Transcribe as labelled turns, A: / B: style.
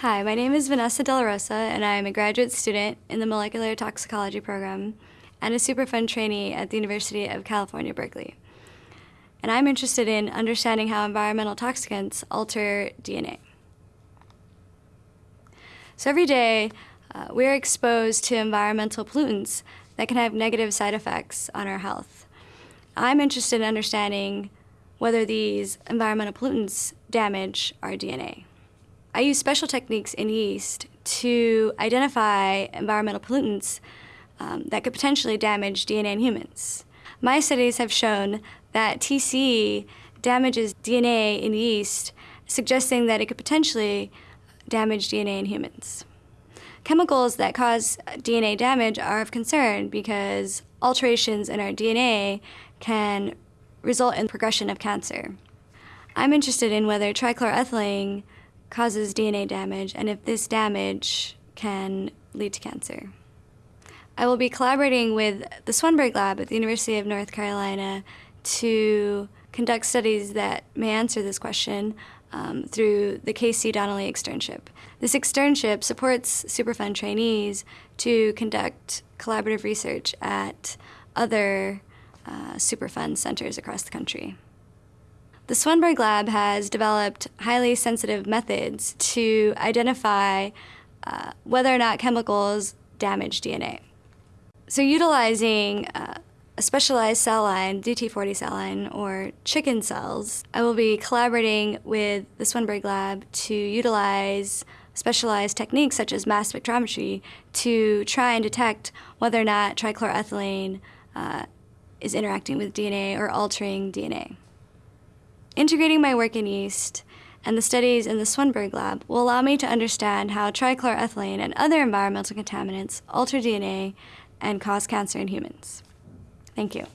A: Hi, my name is Vanessa De La Rosa, and I am a graduate student in the Molecular Toxicology program and a Superfund trainee at the University of California, Berkeley. And I'm interested in understanding how environmental toxicants alter DNA. So every day, uh, we're exposed to environmental pollutants that can have negative side effects on our health. I'm interested in understanding whether these environmental pollutants damage our DNA. I use special techniques in yeast to identify environmental pollutants um, that could potentially damage DNA in humans. My studies have shown that TCE damages DNA in yeast, suggesting that it could potentially damage DNA in humans. Chemicals that cause DNA damage are of concern because alterations in our DNA can result in progression of cancer. I'm interested in whether trichloroethylene causes DNA damage and if this damage can lead to cancer. I will be collaborating with the Swenberg Lab at the University of North Carolina to conduct studies that may answer this question um, through the KC Donnelly externship. This externship supports Superfund trainees to conduct collaborative research at other uh, Superfund centers across the country. The Swenberg Lab has developed highly sensitive methods to identify uh, whether or not chemicals damage DNA. So utilizing uh, a specialized cell line, DT40 cell line, or chicken cells, I will be collaborating with the Swenberg Lab to utilize specialized techniques such as mass spectrometry to try and detect whether or not trichloroethylene uh, is interacting with DNA or altering DNA. Integrating my work in yeast and the studies in the Swenberg lab will allow me to understand how trichloroethylene and other environmental contaminants alter DNA and cause cancer in humans. Thank you.